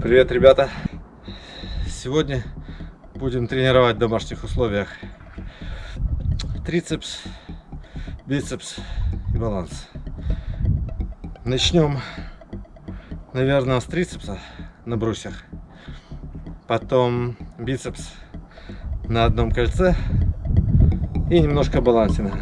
Привет, ребята! Сегодня будем тренировать в домашних условиях трицепс, бицепс и баланс. Начнем, наверное, с трицепса на брусьях, потом бицепс на одном кольце и немножко балансина.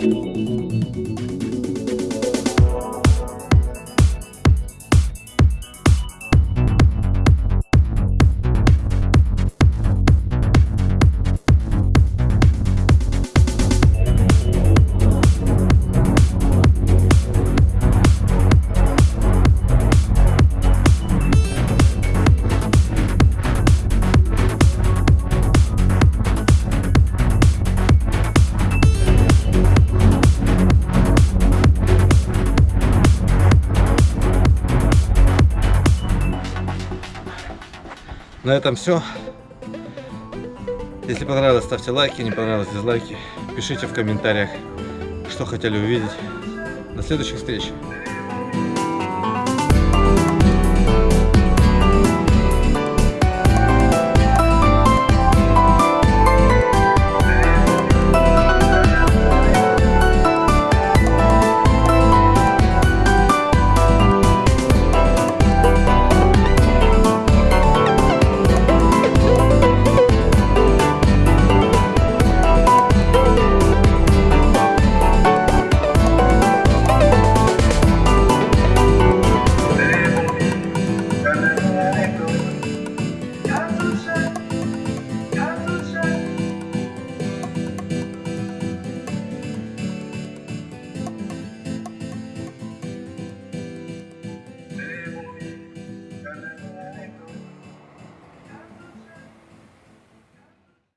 うん。На этом все. Если понравилось, ставьте лайки, не понравилось, дизлайки. Пишите в комментариях, что хотели увидеть. До следующих встреч!